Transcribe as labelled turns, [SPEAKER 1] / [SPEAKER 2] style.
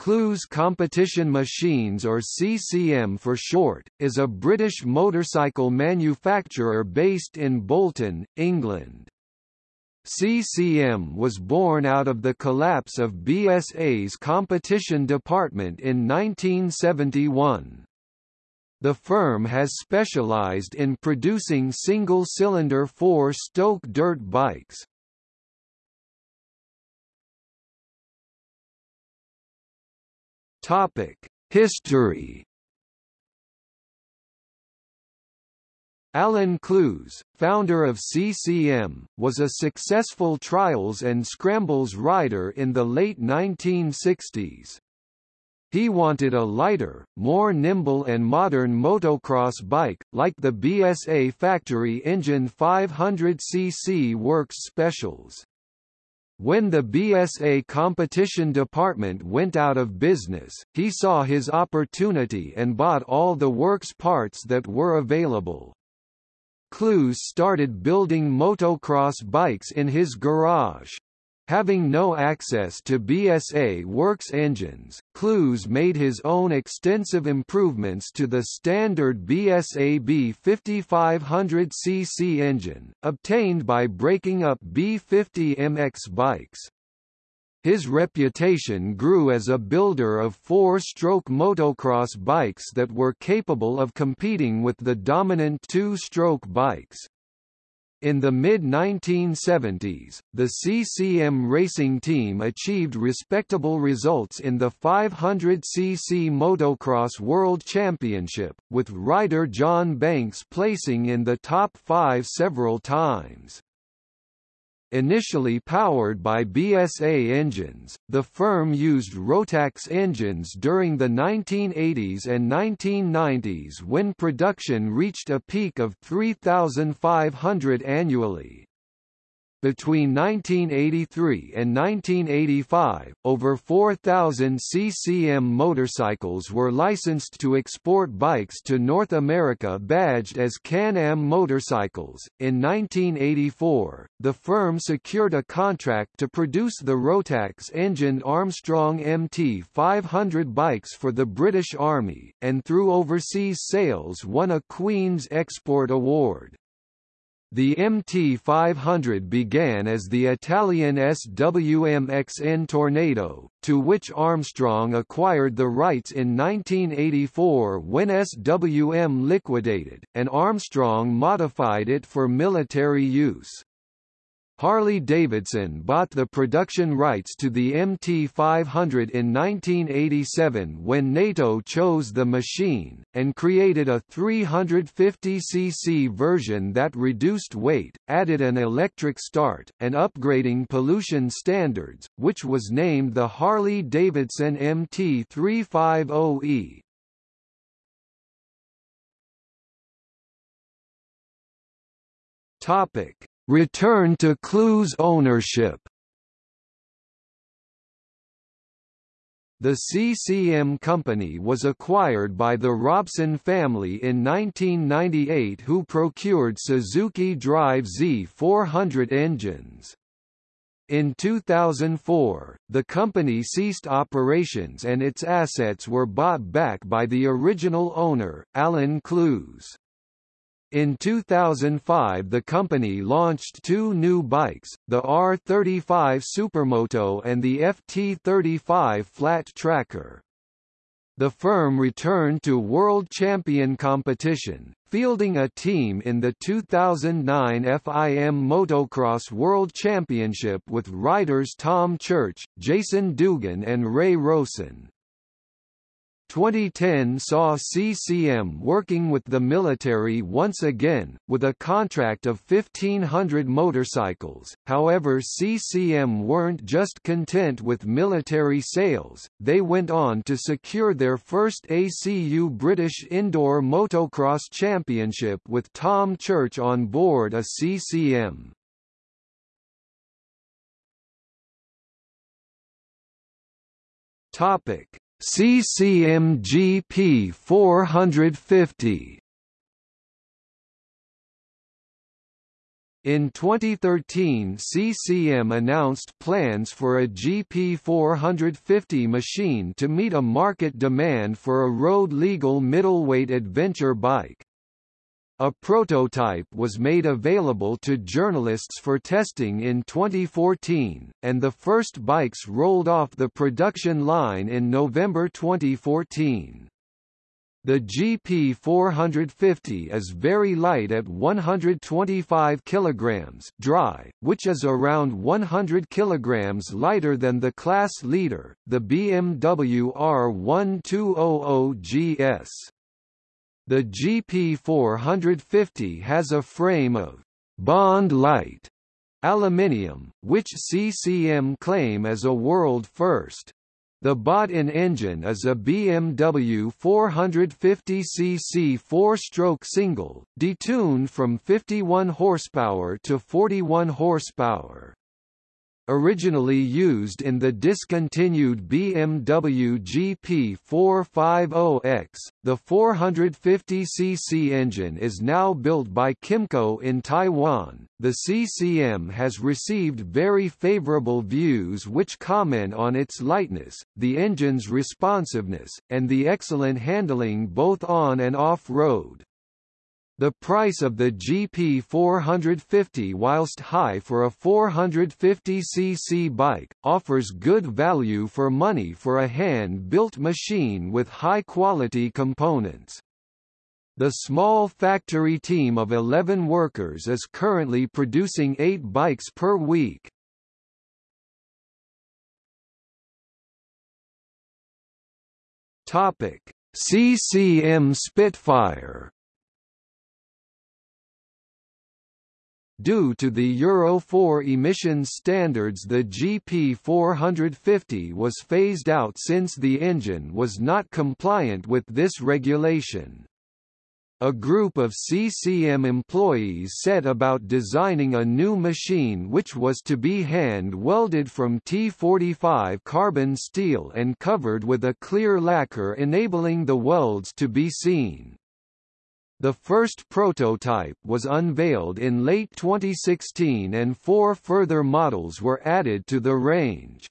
[SPEAKER 1] Clewes Competition Machines or CCM for short, is a British motorcycle manufacturer based in Bolton, England. CCM was born out of the collapse of BSA's competition department in 1971. The firm has specialised in producing single-cylinder four-stroke dirt bikes. History Alan Clewes, founder of CCM, was a successful trials and scrambles rider in the late 1960s. He wanted a lighter, more nimble and modern motocross bike, like the BSA factory engine 500cc Works Specials. When the BSA competition department went out of business, he saw his opportunity and bought all the works parts that were available. Clewes started building motocross bikes in his garage. Having no access to BSA Works engines, Clewes made his own extensive improvements to the standard BSA B5500cc engine, obtained by breaking up B50MX bikes. His reputation grew as a builder of four-stroke motocross bikes that were capable of competing with the dominant two-stroke bikes. In the mid-1970s, the CCM racing team achieved respectable results in the 500cc Motocross World Championship, with rider John Banks placing in the top five several times. Initially powered by BSA engines, the firm used Rotax engines during the 1980s and 1990s when production reached a peak of 3,500 annually. Between 1983 and 1985, over 4,000 CCM motorcycles were licensed to export bikes to North America badged as Can-Am motorcycles. In 1984, the firm secured a contract to produce the Rotax-engined Armstrong MT 500 bikes for the British Army, and through overseas sales won a Queen's Export Award. The MT500 began as the Italian SWM XN Tornado, to which Armstrong acquired the rights in 1984 when SWM liquidated, and Armstrong modified it for military use. Harley-Davidson bought the production rights to the MT500 in 1987 when NATO chose the machine, and created a 350cc version that reduced weight, added an electric start, and upgrading pollution standards, which was named the Harley-Davidson MT350E. Topic Return to Clewes ownership The CCM company was acquired by the Robson family in 1998 who procured Suzuki DR-Z400 engines. In 2004, the company ceased operations and its assets were bought back by the original owner, Alan Clewes. In 2005 the company launched two new bikes, the R35 Supermoto and the FT35 Flat Tracker. The firm returned to World Champion competition, fielding a team in the 2009 FIM Motocross World Championship with riders Tom Church, Jason Dougan and Ray Rowson. 2010 saw CCM working with the military once again, with a contract of 1,500 motorcycles, however CCM weren't just content with military sales, they went on to secure their first ACU British Indoor Motocross Championship with Tom Church on board a CCM. Topic CCMGP 450 In 2013 CCM announced plans for a GP450 machine to meet a market demand for a road-legal middleweight adventure bike. A prototype was made available to journalists for testing in 2014, and the first bikes rolled off the production line in November 2014. The GP 450 is very light at 125 kg dry, which is around 100 kg lighter than the class leader, the BMW R1200GS. The GP 450 has a frame of Bond Light aluminium, which CCM claim as a world first. The bought-in engine is a BMW 450cc four-stroke single, detuned from 51 horsepower to 41 horsepower. Originally used in the discontinued BMW GP 450X, the 450cc engine is now built by Kymco in Taiwan. The CCM has received very favorable views which comment on its lightness, the engine's responsiveness, and the excellent handling both on and off-road. The price of the GP 450 whilst high for a 450cc bike, offers good value for money for a hand-built machine with high-quality components. The small factory team of 11 workers is currently producing 8 bikes per week. CCM Spitfire Due to the Euro 4 emissions standards the GP450 was phased out since the engine was not compliant with this regulation. A group of CCM employees set about designing a new machine which was to be hand-welded from T45 carbon steel and covered with a clear lacquer enabling the welds to be seen. The first prototype was unveiled in late 2016 and four further models were added to the range.